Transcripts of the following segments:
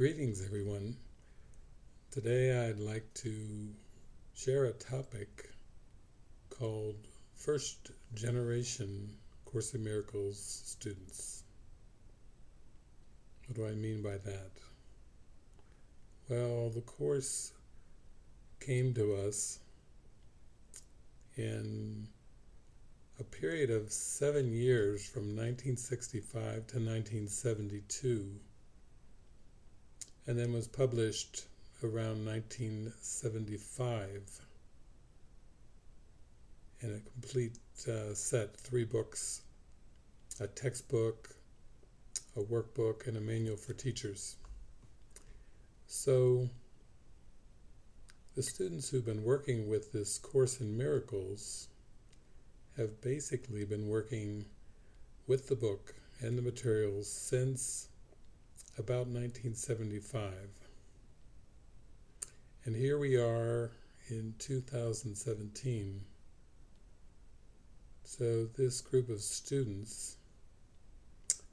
Greetings, everyone. Today I'd like to share a topic called First Generation Course in Miracles students. What do I mean by that? Well, the Course came to us in a period of seven years from 1965 to 1972 and then was published around 1975 in a complete uh, set, three books, a textbook, a workbook, and a manual for teachers. So the students who've been working with this Course in Miracles have basically been working with the book and the materials since about 1975. And here we are in 2017. So this group of students,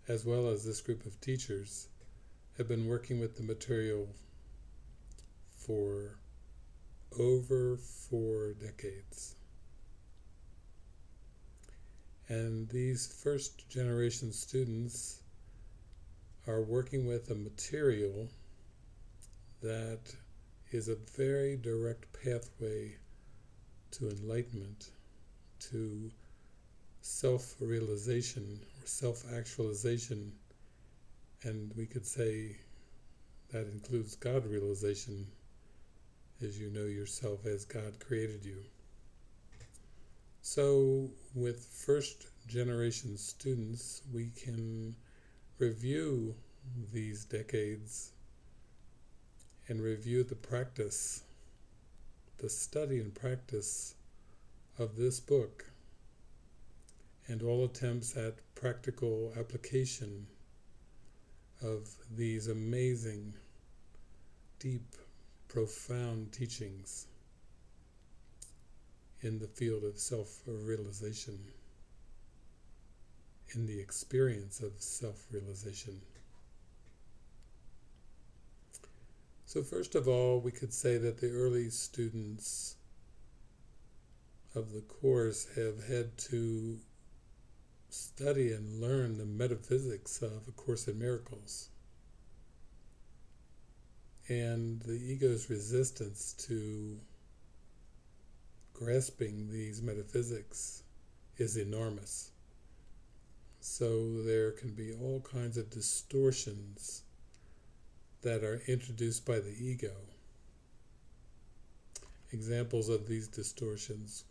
as well as this group of teachers, have been working with the material for over four decades. And these first generation students are working with a material that is a very direct pathway to enlightenment, to self-realization or self-actualization, and we could say that includes God realization as you know yourself as God created you. So with first generation students, we can review these decades and review the practice, the study and practice of this book and all attempts at practical application of these amazing, deep, profound teachings in the field of self-realization in the experience of self-realization. So first of all, we could say that the early students of the Course have had to study and learn the metaphysics of A Course in Miracles. And the ego's resistance to grasping these metaphysics is enormous. So there can be all kinds of distortions that are introduced by the ego. Examples of these distortions,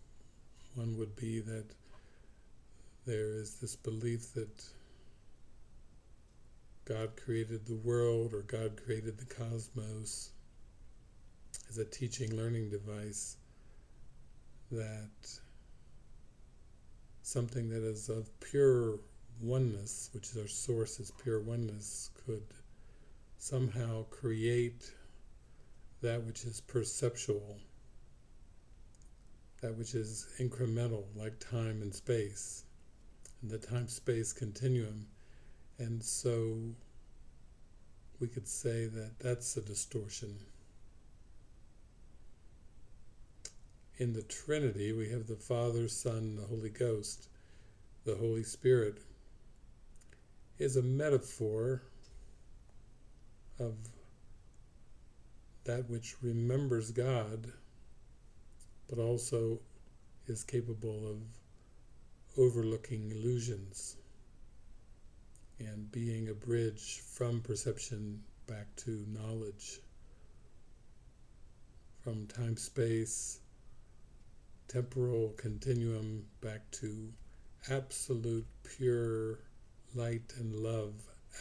one would be that there is this belief that God created the world or God created the cosmos as a teaching learning device that something that is of pure oneness, which is our source is pure oneness, could somehow create that which is perceptual, that which is incremental, like time and space, and the time-space continuum. And so we could say that that's a distortion. In the Trinity, we have the Father, Son, the Holy Ghost, the Holy Spirit, is a metaphor of that which remembers God, but also is capable of overlooking illusions and being a bridge from perception back to knowledge, from time-space, temporal continuum back to absolute pure light and love,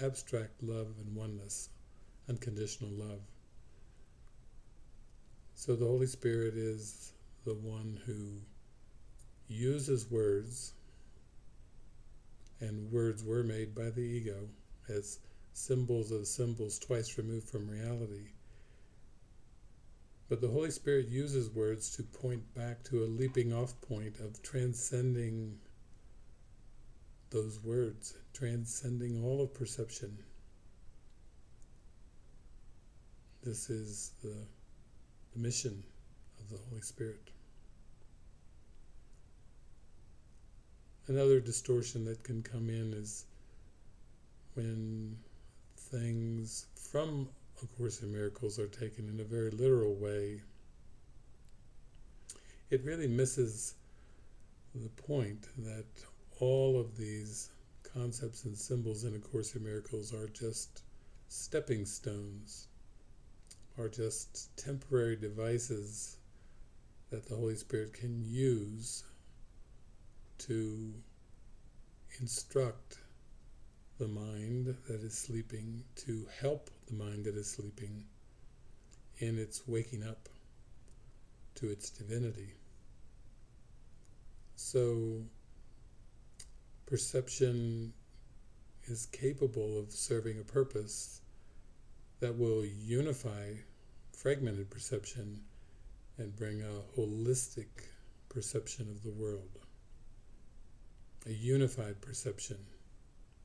abstract love and oneness, unconditional love. So the Holy Spirit is the one who uses words, and words were made by the ego as symbols of symbols twice removed from reality. But the Holy Spirit uses words to point back to a leaping off point of transcending those words, transcending all of perception, this is the, the mission of the Holy Spirit. Another distortion that can come in is when things from A Course in Miracles are taken in a very literal way. It really misses the point that all of these concepts and symbols in A Course in Miracles are just stepping stones, are just temporary devices that the Holy Spirit can use to instruct the mind that is sleeping, to help the mind that is sleeping in its waking up to its divinity. So, perception is capable of serving a purpose that will unify fragmented perception and bring a holistic perception of the world. A unified perception.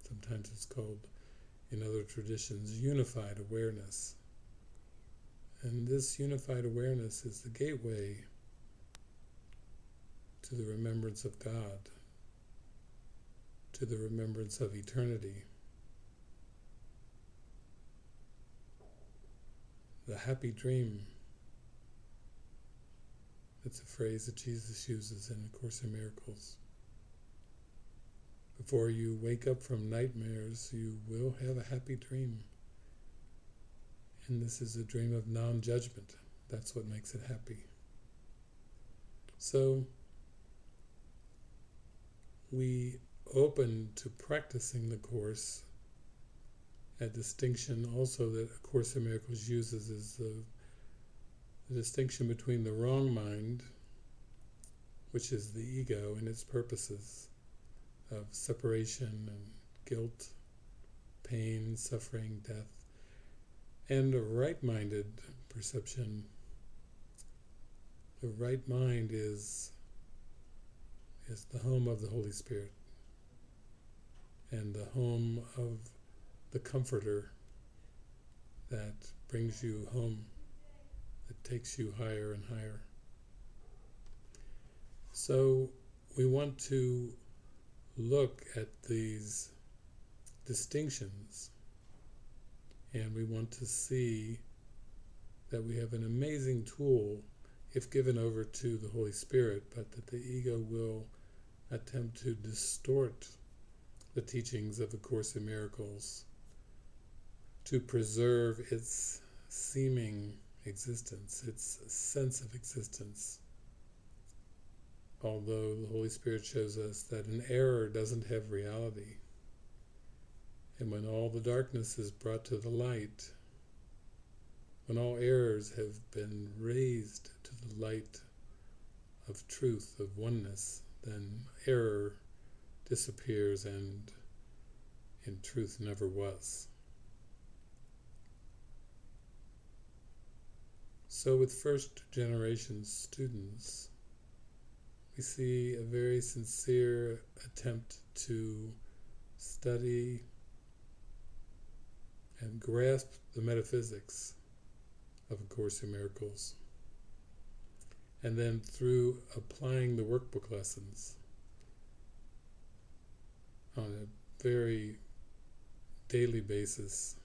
Sometimes it's called, in other traditions, unified awareness. And this unified awareness is the gateway to the remembrance of God to the remembrance of eternity. The happy dream. That's a phrase that Jesus uses in A Course in Miracles. Before you wake up from nightmares, you will have a happy dream. And this is a dream of non judgment. That's what makes it happy. So, we open to practicing the Course, a distinction also that A Course in Miracles uses is the, the distinction between the wrong mind, which is the ego and its purposes of separation and guilt, pain, suffering, death, and a right-minded perception. The right mind is is the home of the Holy Spirit and the home of the Comforter that brings you home, that takes you higher and higher. So we want to look at these distinctions and we want to see that we have an amazing tool if given over to the Holy Spirit, but that the ego will attempt to distort the teachings of A Course in Miracles to preserve its seeming existence, its sense of existence. Although the Holy Spirit shows us that an error doesn't have reality. And when all the darkness is brought to the light, when all errors have been raised to the light of truth, of oneness, then error disappears and in truth never was. So with first generation students, we see a very sincere attempt to study and grasp the metaphysics of A Course in Miracles. And then through applying the workbook lessons, on a very daily basis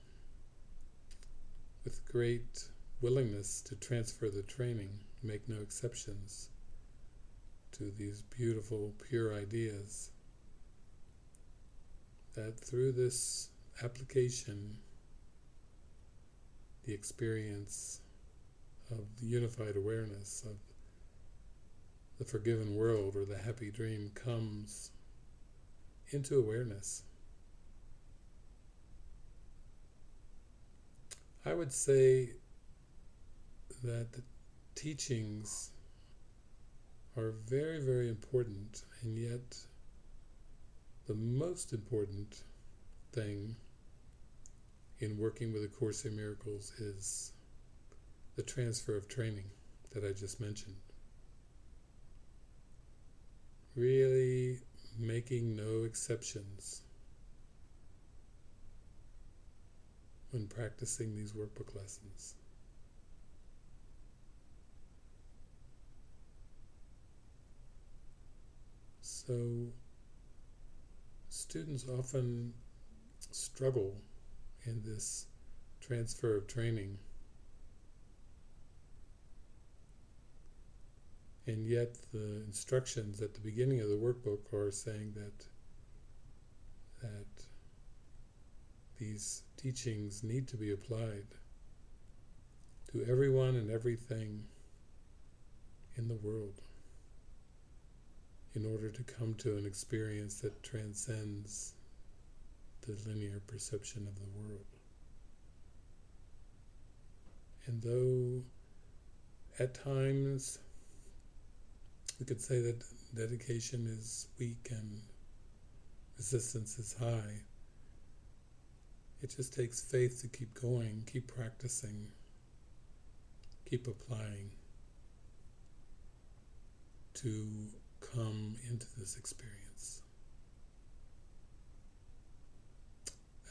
with great willingness to transfer the training, make no exceptions to these beautiful, pure ideas. That through this application, the experience of the unified awareness of the forgiven world or the happy dream comes into awareness. I would say that the teachings are very, very important, and yet the most important thing in working with A Course in Miracles is the transfer of training that I just mentioned. Really making no exceptions when practicing these workbook lessons. So, students often struggle in this transfer of training. And yet the instructions at the beginning of the workbook are saying that that these teachings need to be applied to everyone and everything in the world in order to come to an experience that transcends the linear perception of the world. And though at times we could say that dedication is weak and resistance is high, it just takes faith to keep going, keep practicing, keep applying to come into this experience.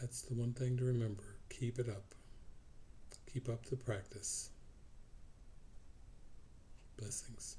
That's the one thing to remember. Keep it up. Keep up the practice. Blessings.